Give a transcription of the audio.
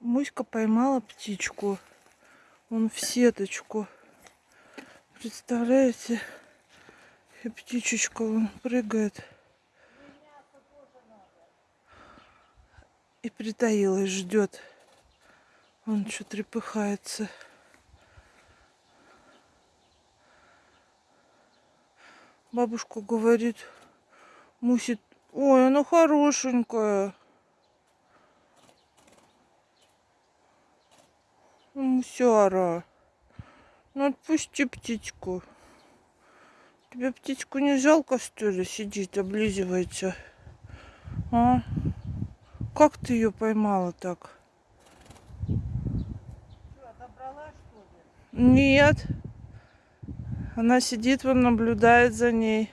Муська поймала птичку. Он в сеточку. Представляете? И птичечка вон прыгает. И притаилась, ждет. Он что трепыхается. Бабушка говорит, мусит, ой, она хорошенькая. Мусяра. Ну отпусти птичку. Тебе птичку не жалко, что ли, сидит, облизывается? А? Как ты ее поймала так? Что, отобрала, что ли? Нет. Она сидит, вон наблюдает за ней.